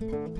Música